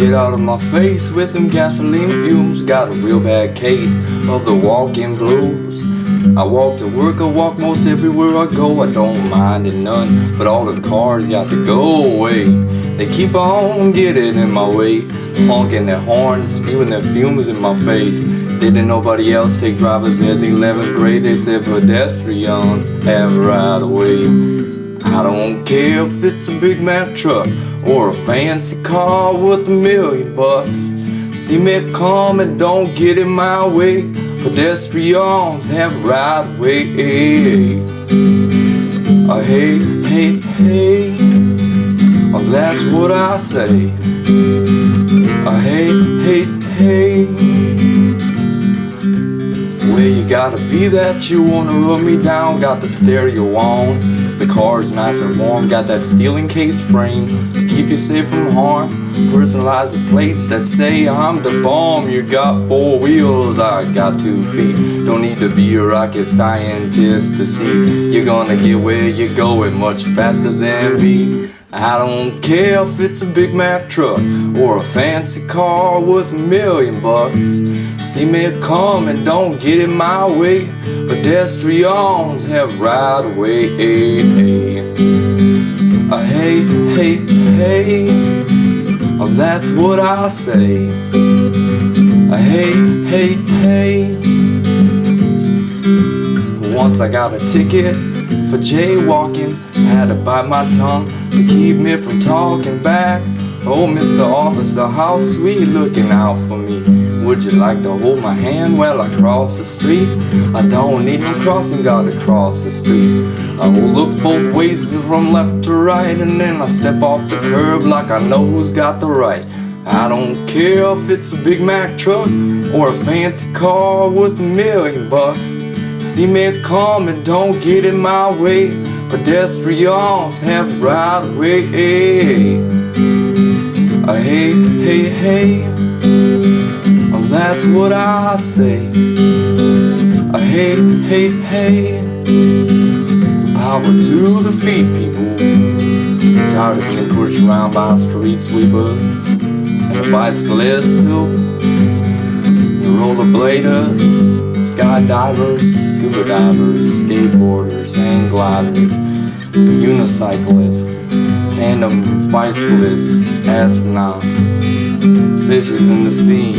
Get out of my face with them gasoline fumes. Got a real bad case of the walking blues. I walk to work, I walk most everywhere I go. I don't mind it none, but all the cars got to go away. They keep on getting in my way Honking their horns, spewing their fumes in my face. Didn't nobody else take drivers in the 11th grade? They said pedestrians have right away I don't care if it's a big Mack truck Or a fancy car with a million bucks. See me come and don't get in my way. Pedestrians have right of way. Uh, Hey, hey, hey. Oh, That's what I say. Uh, Hey, hey, hey. Where you gotta be that you wanna run me down. Got the stereo on the car's nice and warm, got that steel encased frame keep you safe from harm. Personalized plates that say I'm the bomb. You got four wheels, I got two feet. Don't need to be a rocket scientist to see you're gonna get where you're going much faster than me. I don't care if it's a Big Mack truck or a fancy car worth a million bucks. See me come and don't get in my way. Pedestrians have right of way. Uh, hey, hey, hey, oh, that's what I say. Hey, hey, hey. Once I got a ticket for jaywalking, I had to bite my tongue to keep me from talking back. Oh, Mr. Officer, how sweet looking out for me. Would you like to hold my hand while I cross the street? I don't need no crossing guard to cross the street. I will look both ways from left to right and then I step off the curb like I know who's got the right. I don't care if it's a Big Mack truck or a fancy car worth a million bucks. See me come and don't get in my way. Pedestrians have right way. Uh, hey, hey, hey. Oh, that's what I say. Uh, hey, hey, hey. Power to the feet, people. Tired of being pushed around by street sweepers and bicyclists too. The rollerbladers skydivers, scuba divers, skateboarders, hang gliders, unicyclists, tandem bicyclists, astronauts, fishes in the sea,